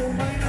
Now,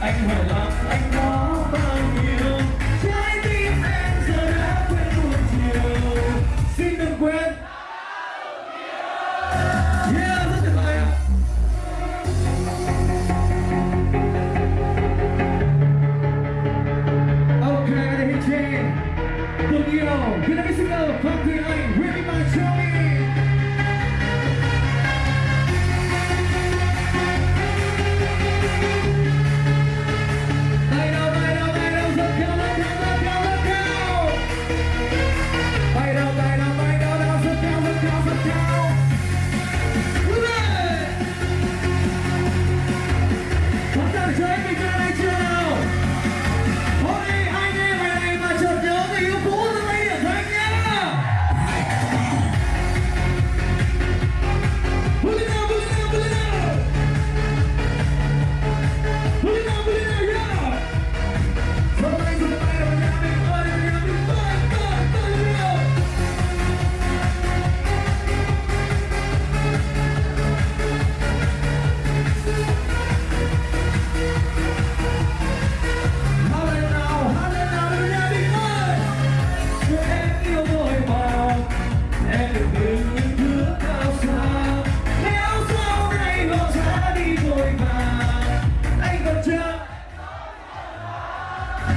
anh hỏi lòng anh Jamie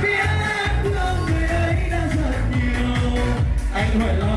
biết thương người ấy đã rất nhiều. Anh hỏi lo